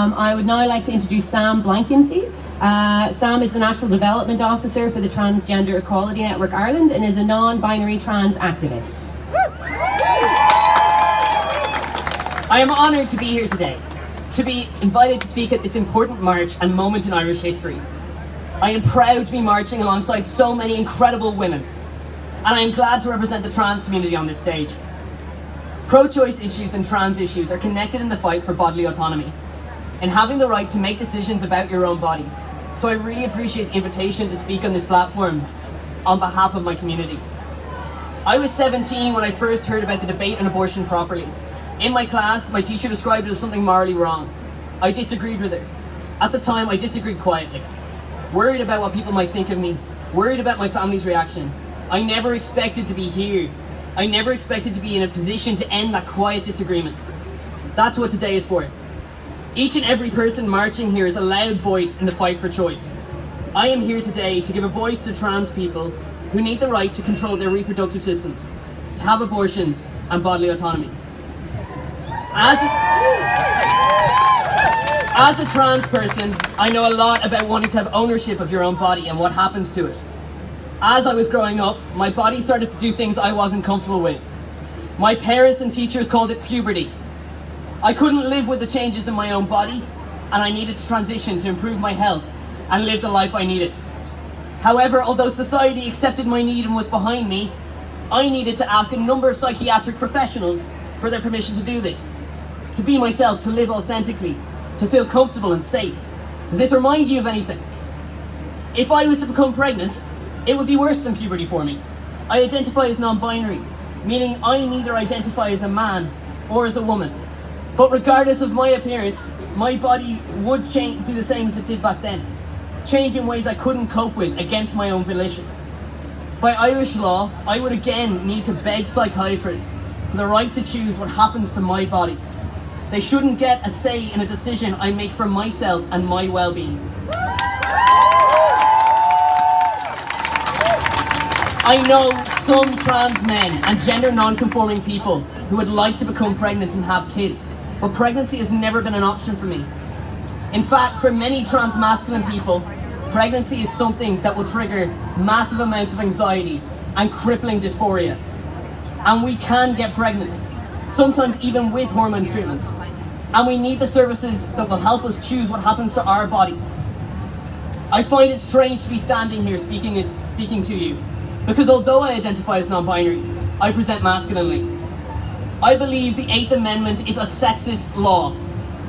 Um, I would now like to introduce Sam Blanckensee. Uh, Sam is the National Development Officer for the Transgender Equality Network Ireland and is a non-binary trans activist. I am honoured to be here today, to be invited to speak at this important march and moment in Irish history. I am proud to be marching alongside so many incredible women, and I am glad to represent the trans community on this stage. Pro-choice issues and trans issues are connected in the fight for bodily autonomy and having the right to make decisions about your own body. So I really appreciate the invitation to speak on this platform on behalf of my community. I was 17 when I first heard about the debate on abortion properly. In my class, my teacher described it as something morally wrong. I disagreed with her. At the time, I disagreed quietly. Worried about what people might think of me, worried about my family's reaction. I never expected to be here I never expected to be in a position to end that quiet disagreement. That's what today is for. Each and every person marching here is a loud voice in the fight for choice. I am here today to give a voice to trans people who need the right to control their reproductive systems, to have abortions and bodily autonomy. As a, as a trans person, I know a lot about wanting to have ownership of your own body and what happens to it as I was growing up, my body started to do things I wasn't comfortable with. My parents and teachers called it puberty. I couldn't live with the changes in my own body, and I needed to transition to improve my health and live the life I needed. However, although society accepted my need and was behind me, I needed to ask a number of psychiatric professionals for their permission to do this. To be myself, to live authentically, to feel comfortable and safe. Does this remind you of anything? If I was to become pregnant, it would be worse than puberty for me. I identify as non-binary, meaning I neither identify as a man or as a woman. But regardless of my appearance, my body would change, do the same as it did back then. Change in ways I couldn't cope with against my own volition. By Irish law, I would again need to beg psychiatrists for the right to choose what happens to my body. They shouldn't get a say in a decision I make for myself and my well-being. I know some trans men and gender non-conforming people who would like to become pregnant and have kids, but pregnancy has never been an option for me. In fact, for many trans masculine people, pregnancy is something that will trigger massive amounts of anxiety and crippling dysphoria. And we can get pregnant, sometimes even with hormone treatment. And we need the services that will help us choose what happens to our bodies. I find it strange to be standing here speaking, speaking to you because although I identify as non-binary, I present masculinely. I believe the Eighth Amendment is a sexist law.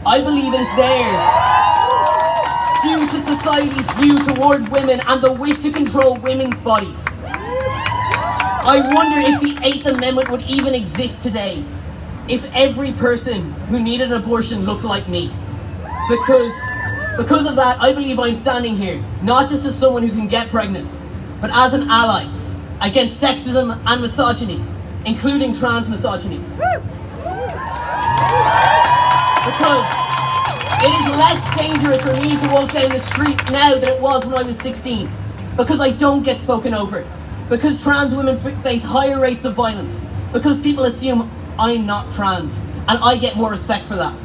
I believe it is there due to society's view toward women and the wish to control women's bodies. I wonder if the Eighth Amendment would even exist today if every person who needed an abortion looked like me. Because, because of that, I believe I'm standing here, not just as someone who can get pregnant, but as an ally against sexism and misogyny, including trans misogyny. Because it is less dangerous for me to walk down the street now than it was when I was 16. Because I don't get spoken over. Because trans women face higher rates of violence. Because people assume I'm not trans. And I get more respect for that.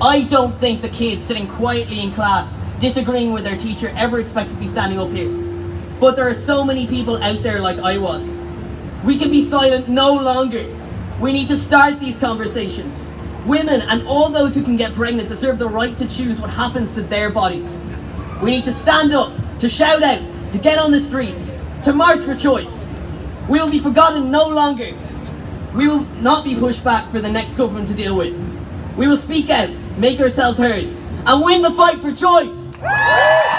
I don't think the kids sitting quietly in class, disagreeing with their teacher, ever expect to be standing up here. But there are so many people out there like I was. We can be silent no longer. We need to start these conversations. Women and all those who can get pregnant deserve the right to choose what happens to their bodies. We need to stand up, to shout out, to get on the streets, to march for choice. We will be forgotten no longer. We will not be pushed back for the next government to deal with. We will speak out, make ourselves heard, and win the fight for choice!